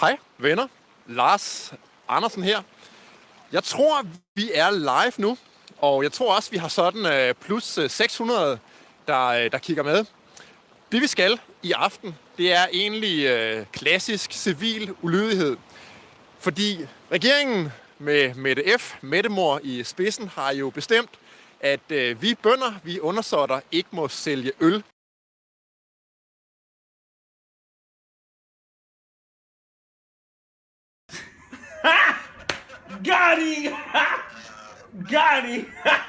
Hej venner, Lars Andersen her. Jeg tror, vi er live nu, og jeg tror også, vi har sådan øh, plus øh, 600, der, øh, der kigger med. Det vi skal i aften, det er egentlig øh, klassisk civil ulydighed. Fordi regeringen med Mette F., Mettemor i spidsen, har jo bestemt, at øh, vi bønder, vi undersåtter, ikke må sælge øl Gotti! Gotti!